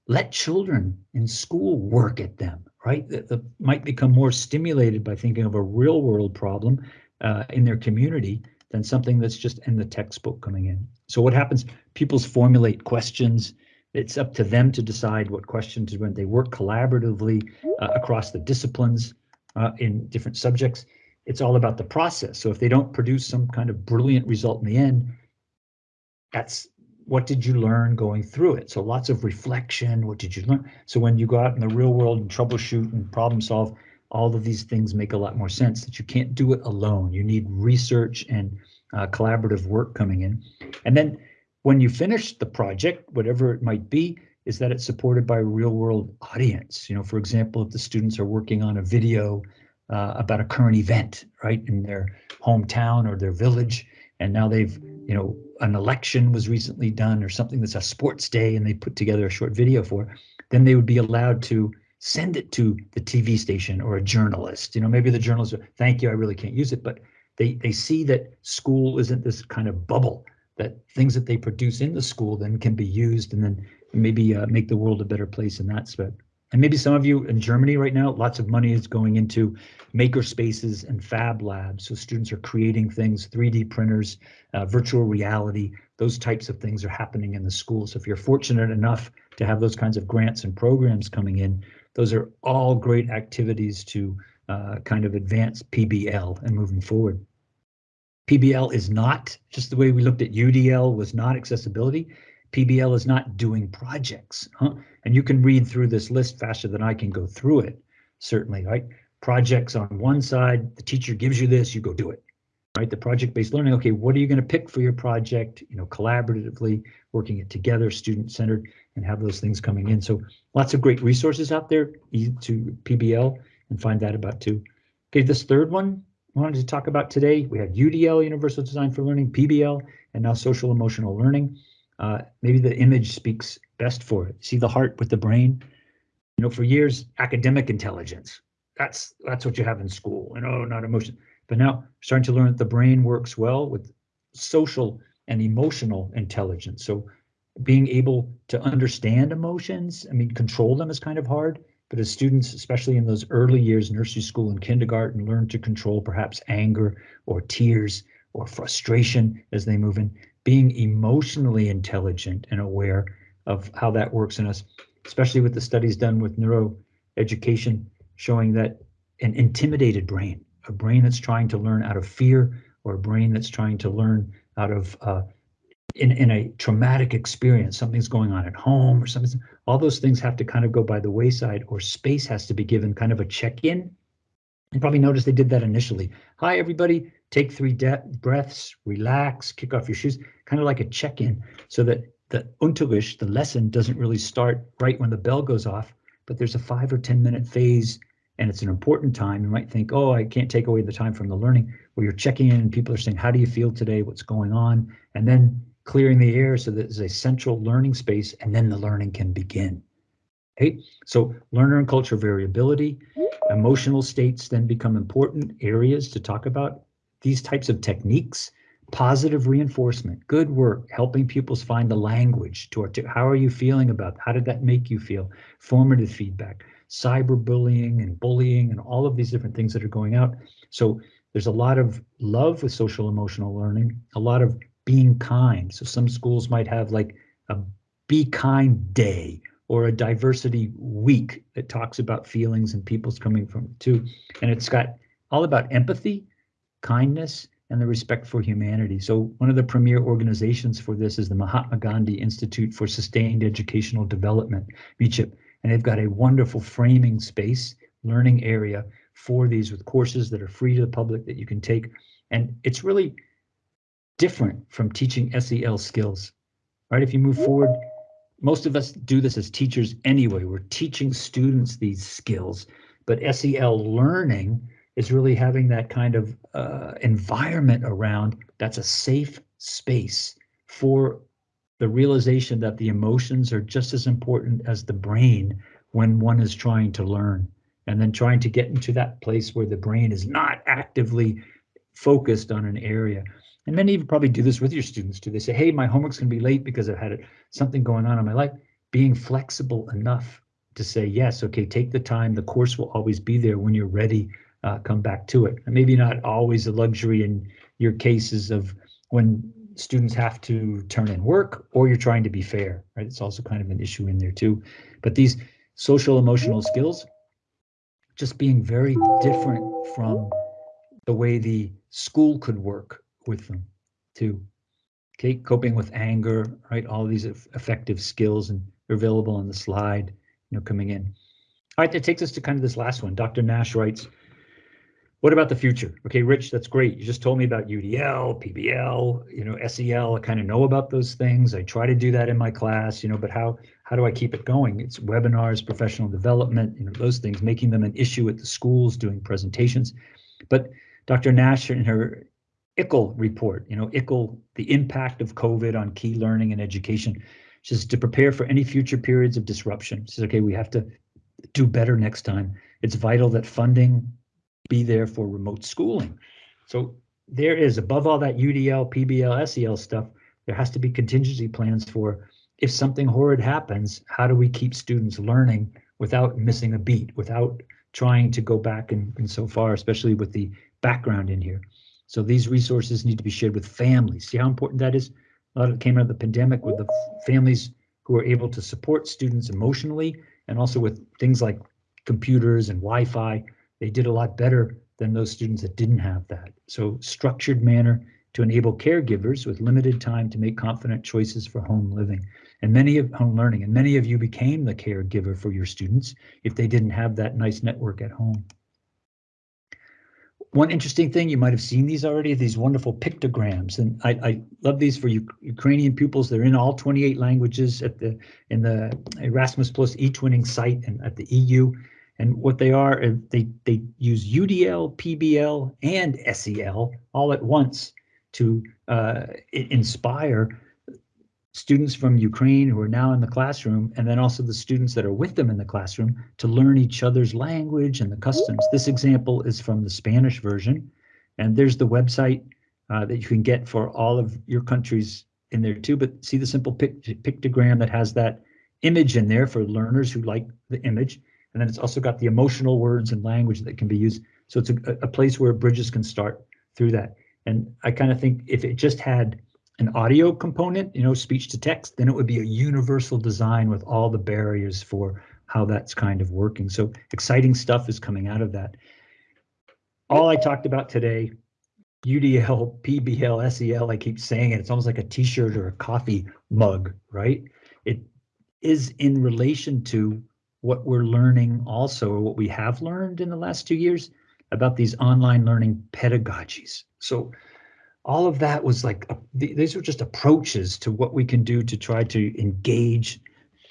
let children in school work at them, right? That, that might become more stimulated by thinking of a real world problem uh, in their community than something that's just in the textbook coming in. So what happens? Pupils formulate questions. It's up to them to decide what questions when they work collaboratively uh, across the disciplines uh, in different subjects. It's all about the process. So if they don't produce some kind of brilliant result in the end, that's what did you learn going through it? So lots of reflection. What did you learn? So when you go out in the real world and troubleshoot and problem solve, all of these things make a lot more sense that you can't do it alone. You need research and uh, collaborative work coming in. And then when you finish the project, whatever it might be, is that it's supported by a real world audience. You know, for example, if the students are working on a video uh, about a current event, right, in their hometown or their village, and now they've, you know, an election was recently done or something that's a sports day and they put together a short video for, then they would be allowed to send it to the TV station or a journalist. You know, maybe the journalist, thank you, I really can't use it, but they, they see that school isn't this kind of bubble, that things that they produce in the school then can be used and then maybe uh, make the world a better place in that aspect. And maybe some of you in Germany right now, lots of money is going into maker spaces and fab labs. So students are creating things, 3D printers, uh, virtual reality, those types of things are happening in the school. So if you're fortunate enough to have those kinds of grants and programs coming in, those are all great activities to uh, kind of advance PBL and moving forward. PBL is not just the way we looked at UDL was not accessibility. PBL is not doing projects. Huh? And you can read through this list faster than I can go through it, certainly, right? Projects on one side, the teacher gives you this, you go do it, right? The project-based learning, okay, what are you going to pick for your project? You know, collaboratively, working it together, student-centered, and have those things coming in. So lots of great resources out there to PBL and find that about too. Okay, this third one I wanted to talk about today, we have UDL, Universal Design for Learning, PBL, and now Social Emotional Learning. Uh, maybe the image speaks best for it. See the heart with the brain. You know, for years, academic intelligence. That's that's what you have in school. You know, not emotion. But now starting to learn that the brain works well with social and emotional intelligence. So being able to understand emotions, I mean, control them is kind of hard. But as students, especially in those early years, nursery school and kindergarten, learn to control perhaps anger or tears or frustration as they move in, being emotionally intelligent and aware of how that works in us, especially with the studies done with neuroeducation showing that an intimidated brain, a brain that's trying to learn out of fear, or a brain that's trying to learn out of uh, in, in a traumatic experience, something's going on at home or something, all those things have to kind of go by the wayside or space has to be given kind of a check-in. You probably noticed they did that initially. Hi, everybody, take three breaths, relax, kick off your shoes, kind of like a check-in so that the Unterricht, the lesson doesn't really start right when the bell goes off, but there's a five or 10 minute phase and it's an important time. You might think, oh, I can't take away the time from the learning where you're checking in and people are saying, how do you feel today? What's going on? And then clearing the air so that there's a central learning space and then the learning can begin. Okay, so learner and culture variability, emotional states then become important areas to talk about these types of techniques, positive reinforcement, good work, helping pupils find the language to. How are you feeling about how did that make you feel? Formative feedback, cyberbullying and bullying and all of these different things that are going out. So there's a lot of love with social emotional learning, a lot of being kind. So some schools might have like a be kind day or a diversity week that talks about feelings and people's coming from too. And it's got all about empathy kindness, and the respect for humanity. So one of the premier organizations for this is the Mahatma Gandhi Institute for Sustained Educational Development, MICHIP, and they've got a wonderful framing space, learning area for these with courses that are free to the public that you can take. And it's really different from teaching SEL skills, right? If you move forward, most of us do this as teachers anyway. We're teaching students these skills, but SEL learning is really having that kind of uh, environment around that's a safe space for the realization that the emotions are just as important as the brain when one is trying to learn and then trying to get into that place where the brain is not actively focused on an area. And many of you probably do this with your students too. They say, hey, my homework's gonna be late because I've had something going on in my life. Being flexible enough to say, yes, okay, take the time. The course will always be there when you're ready, uh, come back to it. And maybe not always a luxury in your cases of when students have to turn in work or you're trying to be fair, right? It's also kind of an issue in there too. But these social emotional skills, just being very different from the way the school could work with them too. Okay, coping with anger, right? All these effective skills and available on the slide, you know, coming in. All right, that takes us to kind of this last one. Dr. Nash writes, what about the future? Okay, Rich, that's great. You just told me about UDL, PBL, you know, SEL. I kind of know about those things. I try to do that in my class, you know, but how how do I keep it going? It's webinars, professional development, you know, those things, making them an issue at the schools, doing presentations. But Dr. Nash in her ICLE report, you know, ICLE, the impact of COVID on key learning and education, she says to prepare for any future periods of disruption. She says, okay, we have to do better next time. It's vital that funding be there for remote schooling. So there is above all that UDL, PBL, SEL stuff, there has to be contingency plans for if something horrid happens, how do we keep students learning without missing a beat, without trying to go back and, and so far, especially with the background in here. So these resources need to be shared with families. See how important that is? A lot of it came out of the pandemic with the families who are able to support students emotionally and also with things like computers and Wi-Fi. They did a lot better than those students that didn't have that. So structured manner to enable caregivers with limited time to make confident choices for home living and many of home learning and many of you became the caregiver for your students if they didn't have that nice network at home. One interesting thing, you might have seen these already, these wonderful pictograms, and I, I love these for Ukrainian pupils. They're in all 28 languages at the in the Erasmus Plus e-twinning site and at the EU. And what they are, they they use UDL, PBL, and SEL all at once to uh, inspire students from Ukraine who are now in the classroom, and then also the students that are with them in the classroom to learn each other's language and the customs. This example is from the Spanish version, and there's the website uh, that you can get for all of your countries in there too. But see the simple pic pictogram that has that image in there for learners who like the image. And then it's also got the emotional words and language that can be used. So it's a, a place where bridges can start through that. And I kind of think if it just had an audio component, you know, speech to text, then it would be a universal design with all the barriers for how that's kind of working. So exciting stuff is coming out of that. All I talked about today, UDL, PBL, SEL, I keep saying it, it's almost like a t-shirt or a coffee mug, right? It is in relation to what we're learning also, or what we have learned in the last two years about these online learning pedagogies. So all of that was like, these were just approaches to what we can do to try to engage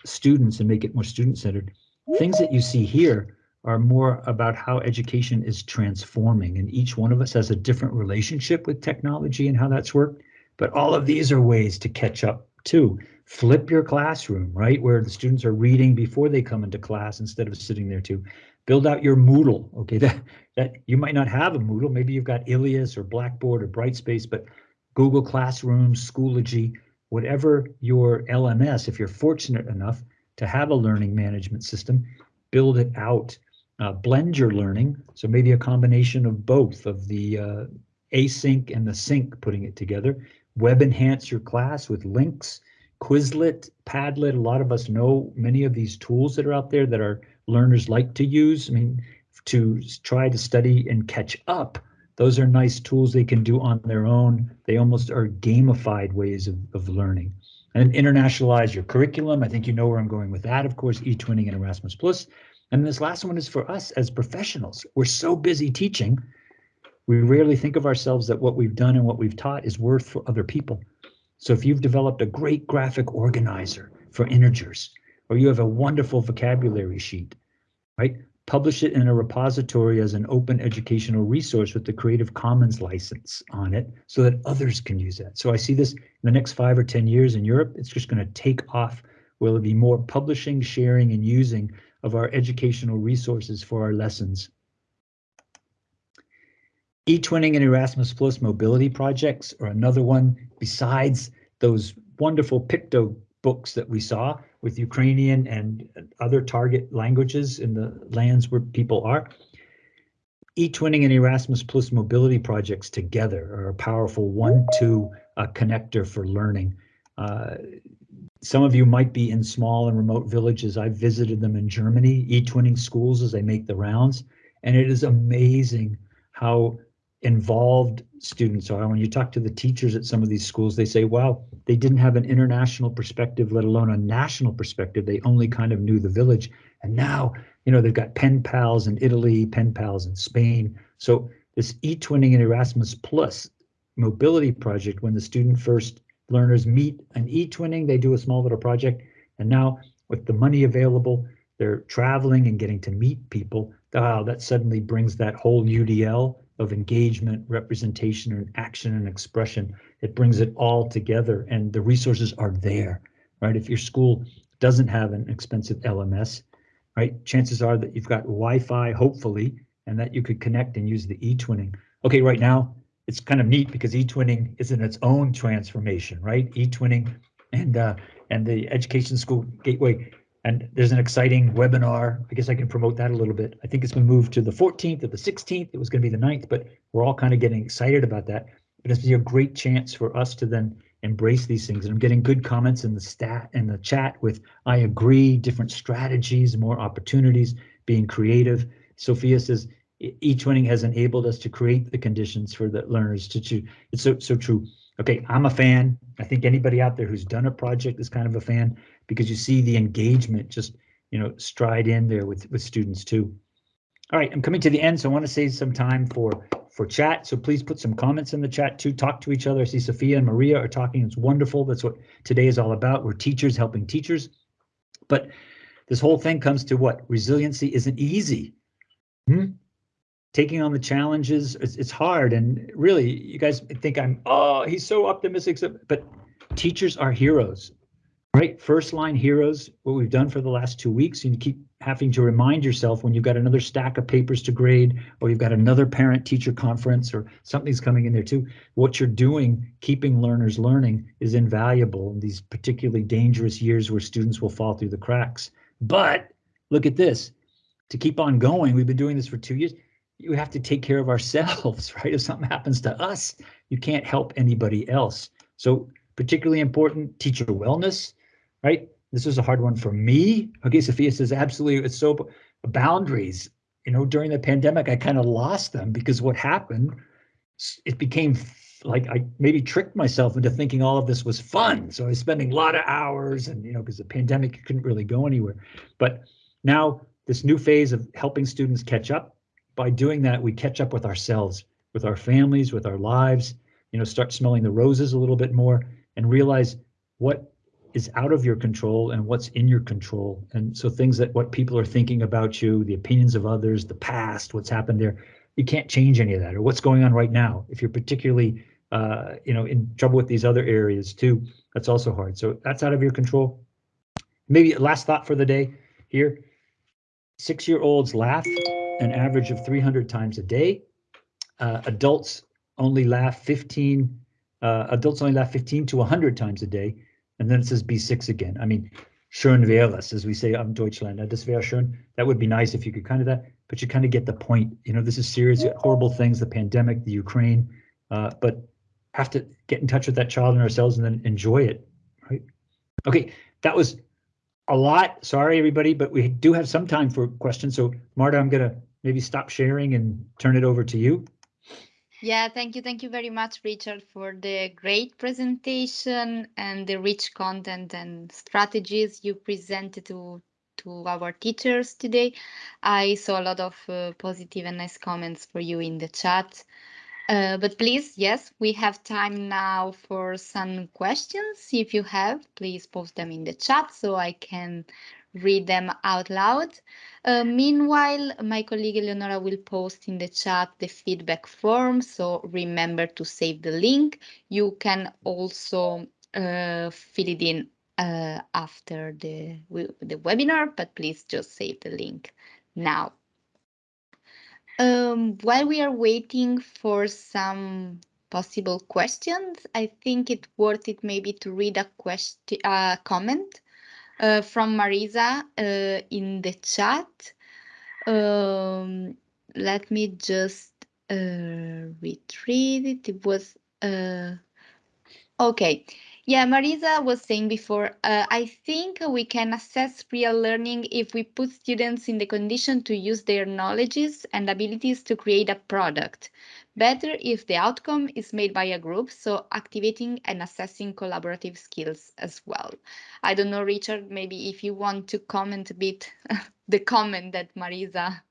students and make it more student-centered. Things that you see here are more about how education is transforming and each one of us has a different relationship with technology and how that's worked. But all of these are ways to catch up too. Flip your classroom, right? Where the students are reading before they come into class instead of sitting there too build out your Moodle. Okay, that that you might not have a Moodle. Maybe you've got Ilias or Blackboard or Brightspace, but Google Classroom, Schoology, whatever your LMS, if you're fortunate enough to have a learning management system, build it out. Uh, blend your learning, so maybe a combination of both of the uh, async and the sync, putting it together. Web enhance your class with links, Quizlet, Padlet. A lot of us know many of these tools that are out there that our learners like to use. I mean, to try to study and catch up Those are nice tools they can do on their own. They almost are gamified ways of, of learning. And internationalize your curriculum. I think you know where I'm going with that. Of course, eTwinning and Erasmus Plus. And this last one is for us as professionals. We're so busy teaching, we rarely think of ourselves that what we've done and what we've taught is worth for other people. So if you've developed a great graphic organizer for integers, or you have a wonderful vocabulary sheet, right? Publish it in a repository as an open educational resource with the Creative Commons license on it so that others can use that. So I see this in the next five or 10 years in Europe, it's just gonna take off. Will it be more publishing, sharing, and using of our educational resources for our lessons? eTwinning and Erasmus Plus mobility projects are another one besides those wonderful Picto books that we saw with Ukrainian and other target languages in the lands where people are. eTwinning and Erasmus Plus mobility projects together are a powerful one-two connector for learning. Uh, some of you might be in small and remote villages. I've visited them in Germany, eTwinning schools as they make the rounds, and it is amazing how involved students are. When you talk to the teachers at some of these schools, they say, wow, they didn't have an international perspective, let alone a national perspective. They only kind of knew the village. And now, you know, they've got pen pals in Italy, pen pals in Spain. So this e-twinning and Erasmus Plus mobility project, when the student first learners meet an e-twinning, they do a small little project. And now with the money available, they're traveling and getting to meet people. Wow, that suddenly brings that whole UDL of engagement, representation, and action and expression. It brings it all together and the resources are there, right? If your school doesn't have an expensive LMS, right, chances are that you've got Wi-Fi, hopefully, and that you could connect and use the eTwinning. Okay, right now, it's kind of neat because eTwinning is in its own transformation, right? eTwinning and uh, and the Education School Gateway and there's an exciting webinar. I guess I can promote that a little bit. I think it's been moved to the 14th or the 16th. It was going to be the 9th, but we're all kind of getting excited about that. But it's a great chance for us to then embrace these things. And I'm getting good comments in the stat in the chat with I agree, different strategies, more opportunities, being creative. Sophia says eTwinning has enabled us to create the conditions for the learners to choose. It's so so true. Okay, I'm a fan. I think anybody out there who's done a project is kind of a fan because you see the engagement just, you know, stride in there with, with students too. All right, I'm coming to the end, so I want to save some time for for chat. So please put some comments in the chat too. Talk to each other. I see Sophia and Maria are talking. It's wonderful. That's what today is all about. We're teachers helping teachers. But this whole thing comes to what? Resiliency isn't easy. Hmm? Taking on the challenges, it's, it's hard. And really, you guys think I'm, oh, he's so optimistic. But teachers are heroes right? First line heroes, what we've done for the last two weeks, and you keep having to remind yourself when you've got another stack of papers to grade, or you've got another parent teacher conference, or something's coming in there too. What you're doing, keeping learners learning, is invaluable in these particularly dangerous years where students will fall through the cracks. But look at this. To keep on going, we've been doing this for two years. You have to take care of ourselves, right? If something happens to us, you can't help anybody else. So particularly important, teacher wellness, right? This was a hard one for me. Okay, Sophia says absolutely. It's so boundaries. You know, during the pandemic, I kind of lost them because what happened, it became like I maybe tricked myself into thinking all of this was fun. So I was spending a lot of hours and, you know, because the pandemic, couldn't really go anywhere. But now this new phase of helping students catch up, by doing that, we catch up with ourselves, with our families, with our lives, you know, start smelling the roses a little bit more and realize what is out of your control and what's in your control. And so things that what people are thinking about you, the opinions of others, the past, what's happened there, you can't change any of that or what's going on right now. If you're particularly uh, you know, in trouble with these other areas too, that's also hard. So that's out of your control. Maybe last thought for the day here. Six-year-olds laugh an average of 300 times a day. Uh, adults only laugh 15, uh, adults only laugh 15 to 100 times a day. And then it says B6 again. I mean, schön wäre es, as we say in Deutschland. Das wäre schön. That would be nice if you could kind of that, but you kind of get the point. You know, this is serious, horrible things, the pandemic, the Ukraine, uh, but have to get in touch with that child and ourselves and then enjoy it, right? Okay, that was a lot. Sorry, everybody, but we do have some time for questions. So Marta, I'm gonna maybe stop sharing and turn it over to you. Yeah, thank you. Thank you very much, Richard, for the great presentation and the rich content and strategies you presented to, to our teachers today. I saw a lot of uh, positive and nice comments for you in the chat. Uh, but please, yes, we have time now for some questions. If you have, please post them in the chat so I can read them out loud. Uh, meanwhile, my colleague Eleonora will post in the chat the feedback form, so remember to save the link. You can also uh, fill it in uh, after the, the webinar, but please just save the link now. Um, while we are waiting for some possible questions, I think it's worth it maybe to read a question, a comment uh, from Marisa uh, in the chat. Um, let me just uh, retrieve it. It was uh, okay. Yeah, Marisa was saying before, uh, I think we can assess real learning if we put students in the condition to use their knowledges and abilities to create a product. Better if the outcome is made by a group, so activating and assessing collaborative skills as well. I don't know, Richard, maybe if you want to comment a bit the comment that Marisa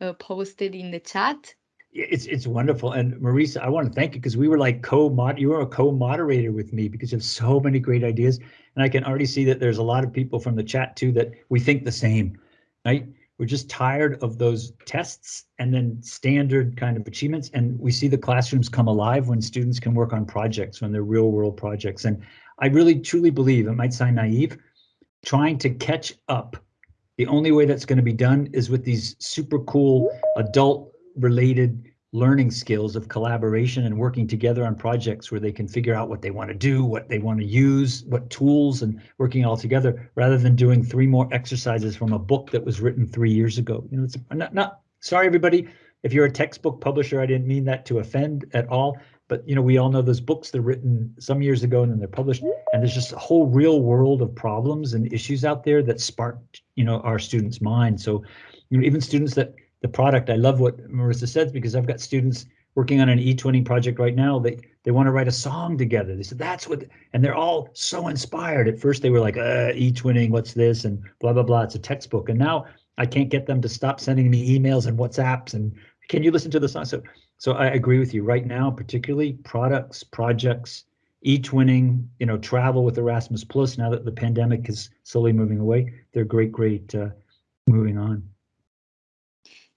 uh, posted in the chat. It's it's wonderful, and Marisa, I want to thank you because we were like co-mod. You were a co-moderator with me because you have so many great ideas, and I can already see that there's a lot of people from the chat too that we think the same, right? We're just tired of those tests and then standard kind of achievements, and we see the classrooms come alive when students can work on projects, when they're real world projects. And I really truly believe, it might sound naive, trying to catch up. The only way that's going to be done is with these super cool adult related learning skills of collaboration and working together on projects where they can figure out what they want to do, what they want to use, what tools and working all together rather than doing three more exercises from a book that was written three years ago. You know, it's not, not sorry, everybody. If you're a textbook publisher, I didn't mean that to offend at all. But you know, we all know those books they're written some years ago and then they're published, and there's just a whole real world of problems and issues out there that sparked you know our students' minds. So you know, even students that the product. I love what Marissa says because I've got students working on an e-twinning project right now. They they want to write a song together. They said that's what, and they're all so inspired. At first they were like, uh, e-twinning, what's this, and blah blah blah. It's a textbook, and now I can't get them to stop sending me emails and WhatsApps. And can you listen to the song? So so I agree with you. Right now, particularly products, projects, e-twinning, you know, travel with Erasmus Plus. Now that the pandemic is slowly moving away, they're great, great uh, moving on.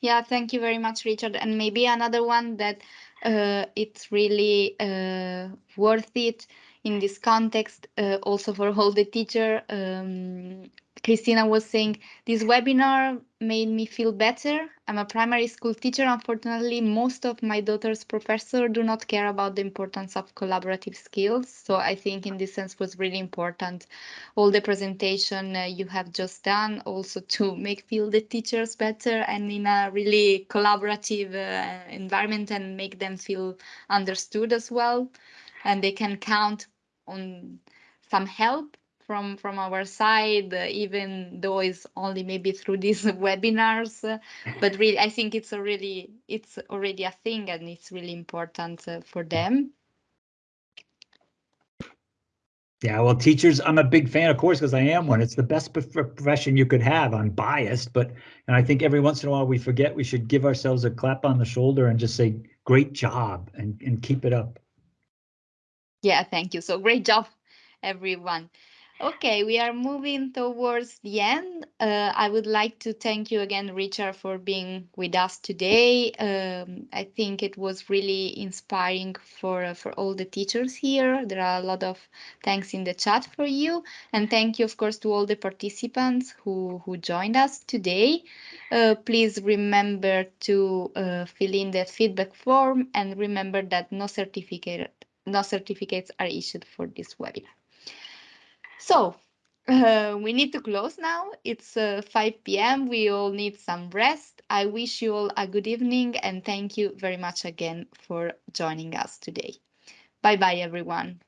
Yeah, thank you very much, Richard. And maybe another one that uh, it's really uh, worth it in this context, uh, also for all the teacher. Um, Christina was saying this webinar made me feel better. I'm a primary school teacher. Unfortunately, most of my daughter's professors do not care about the importance of collaborative skills. So I think in this sense was really important. All the presentation uh, you have just done also to make feel the teachers better and in a really collaborative uh, environment and make them feel understood as well. And they can count on some help from from our side, uh, even though it's only maybe through these webinars. Uh, but really, I think it's a really it's already a thing, and it's really important uh, for them. Yeah, well, teachers, I'm a big fan, of course, because I am one. It's the best profession you could have. I'm biased, but and I think every once in a while we forget we should give ourselves a clap on the shoulder and just say, "Great job," and and keep it up. Yeah, thank you. So great job, everyone. Okay, we are moving towards the end. Uh, I would like to thank you again, Richard, for being with us today. Um, I think it was really inspiring for uh, for all the teachers here. There are a lot of thanks in the chat for you, and thank you, of course, to all the participants who who joined us today. Uh, please remember to uh, fill in the feedback form, and remember that no certificate no certificates are issued for this webinar. So uh, we need to close now. It's uh, 5 p.m. We all need some rest. I wish you all a good evening and thank you very much again for joining us today. Bye bye, everyone.